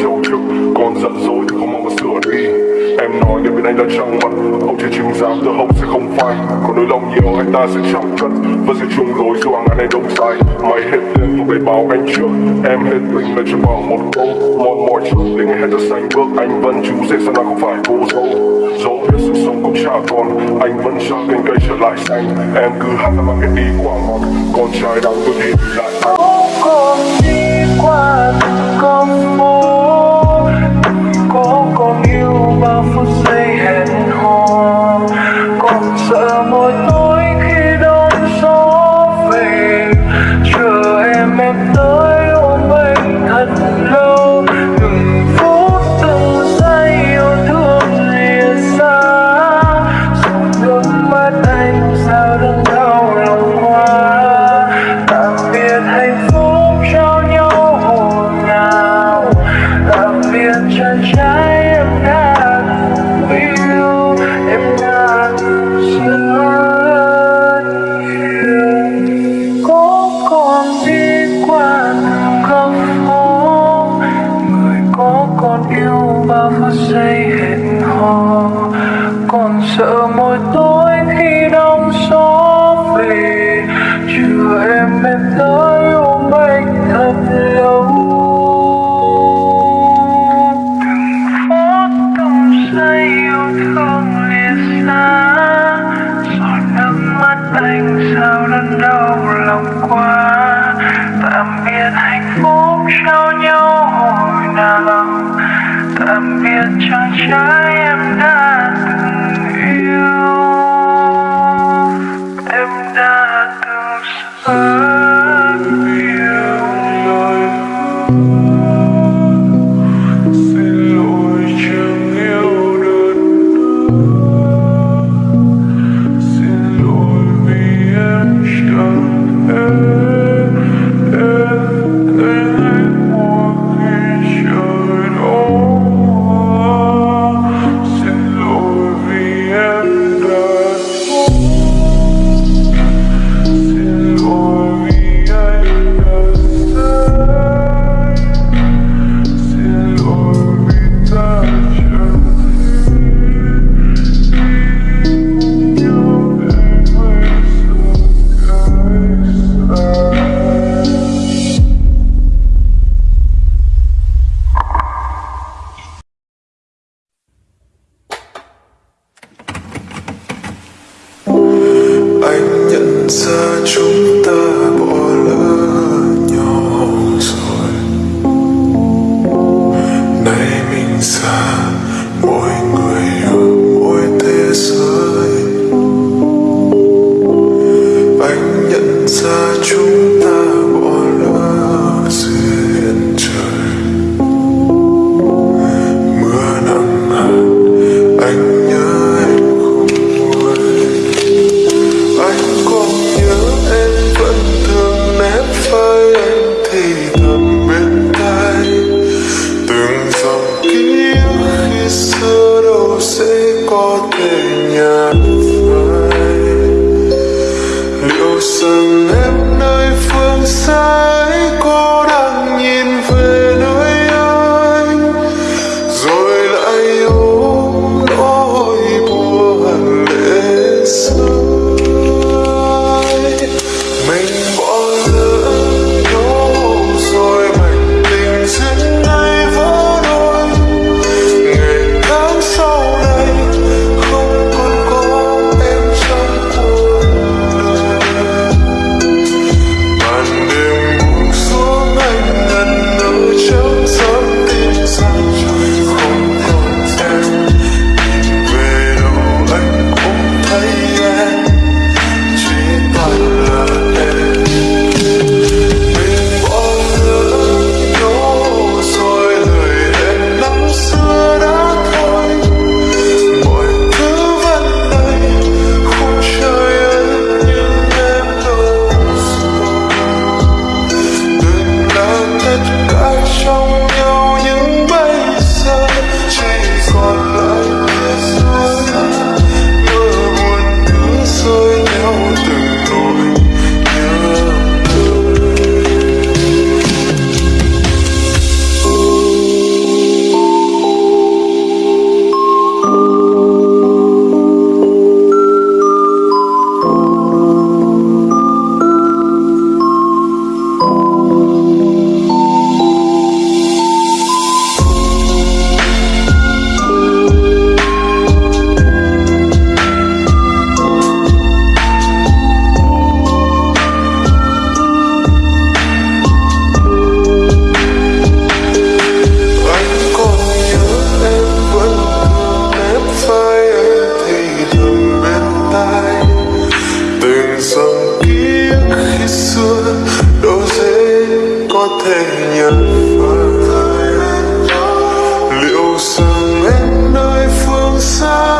chỉ để còn giận dỗi thì không mong mà sửa đi. Em nói để bên anh đã trăng mặt. Ông chỉ chứng giám từ hậu sẽ không phai. Còn nỗi lòng nhiều, anh ta sẽ chẳng cất và sẽ chung lối dù hàng ngàn này đông sai. Mày hết tiền tôi về báo anh trước. Em hết tình là chỉ bảo một câu. Mòn mỏi trước để ngày hết đã xanh bước. Anh vẫn chú dễ sao nào không phải cô dâu. Dẫu biết sự sống cũng chả còn, anh vẫn chờ cành cây trở lại xanh. Em cứ hát mà cái đi quả ngọt con trai đang tôi đi lại. Anh con đi qua từng công phút giây hẹn hò. Còn sợ mỗi tối khi đông gió về. Chờ em em tới ôm anh thật lâu. Từng phút, từng giây yêu thương lìa xa. Rồi nước mắt anh sao đớn đau lòng hoa. Tạm biệt hạnh phúc trao nhau hồn nào. Tạm biệt chân trái còn sợ mỗi tối khi đông gió về chưa em em tới ôm anh thật lâu. Từng phút, từng giây yêu thương lìa xa giọt nước mắt anh sao đớn đau lòng quá. Tạm biệt hạnh phúc trao nhau hồi nào, tạm biệt chàng trai em đã Say inside. Phương rằng tiếc khi xưa đâu dễ có thể nhận phải liệu rằng em nơi phương xa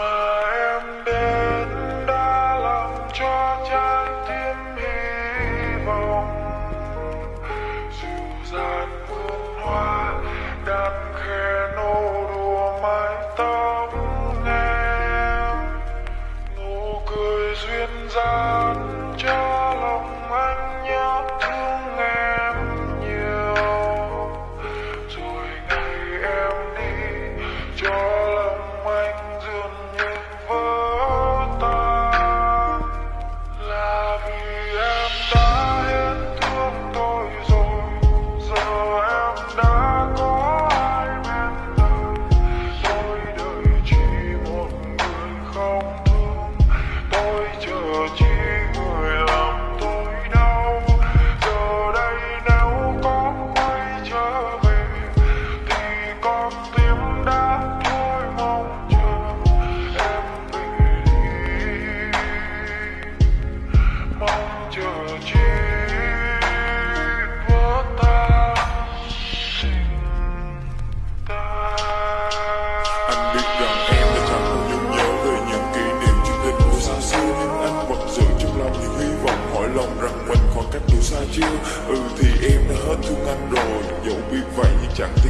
Mama.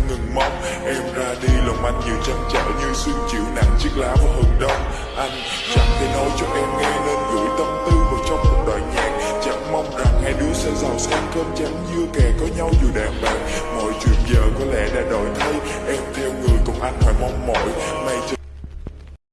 khi ngừng mong. Em ra đi, lòng anh nhiều trăn trở như xương chịu nặng chiếc lá vào hừng đông. Anh chẳng thể nói cho em nghe nên gửi tâm tư vào trong một đoạn nhạc. Chẳng mong rằng hai đứa sẽ giàu sang cơm chấm dưa kè có nhau dù đàn bạc Mọi chuyện giờ có lẽ đã đổi thay. Em theo người cùng anh hoài mong mỏi. May